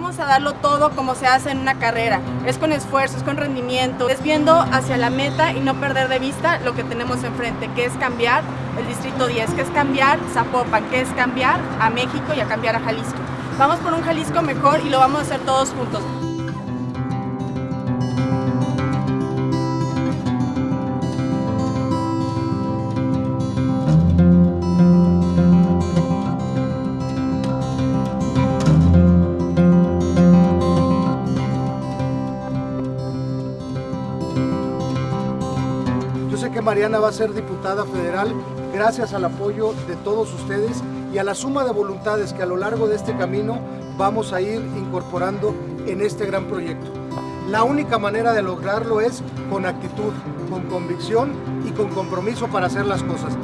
Vamos a darlo todo como se hace en una carrera. Es con esfuerzo, es con rendimiento, es viendo hacia la meta y no perder de vista lo que tenemos enfrente, que es cambiar el Distrito 10, que es cambiar Zapopan, que es cambiar a México y a cambiar a Jalisco. Vamos por un Jalisco mejor y lo vamos a hacer todos juntos. Sé que Mariana va a ser diputada federal gracias al apoyo de todos ustedes y a la suma de voluntades que a lo largo de este camino vamos a ir incorporando en este gran proyecto. La única manera de lograrlo es con actitud, con convicción y con compromiso para hacer las cosas.